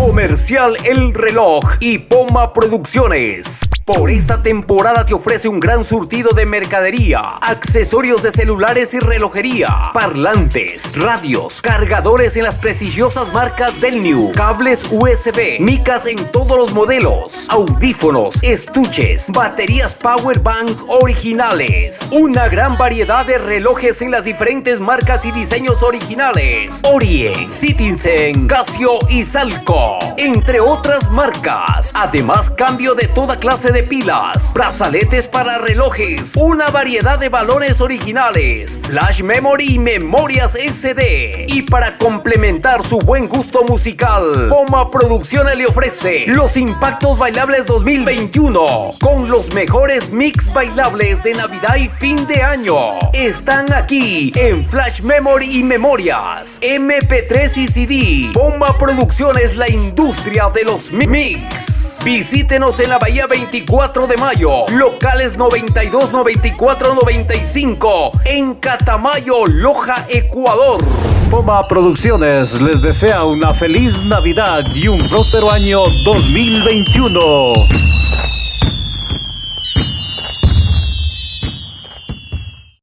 Comercial El Reloj y Poma Producciones. Por esta temporada te ofrece un gran surtido de mercadería, accesorios de celulares y relojería, parlantes, radios, cargadores en las prestigiosas marcas del New, cables USB, micas en todos los modelos, audífonos, estuches, baterías Power Bank originales, una gran variedad de relojes en las diferentes marcas y diseños originales, Orient, Citizen, Casio y Salco entre otras marcas. Además, cambio de toda clase de pilas, brazaletes para relojes, una variedad de valores originales, flash memory y memorias SD. Y para complementar su buen gusto musical, Poma Producciones le ofrece los Impactos Bailables 2021 con los mejores mix bailables de Navidad y fin de año. Están aquí en Flash Memory y Memorias, MP3 y CD. Poma Producciones la industria de los mix. Visítenos en la Bahía 24 de Mayo, locales 92, 94, 95, en Catamayo, Loja, Ecuador. Poma Producciones les desea una feliz Navidad y un próspero año 2021.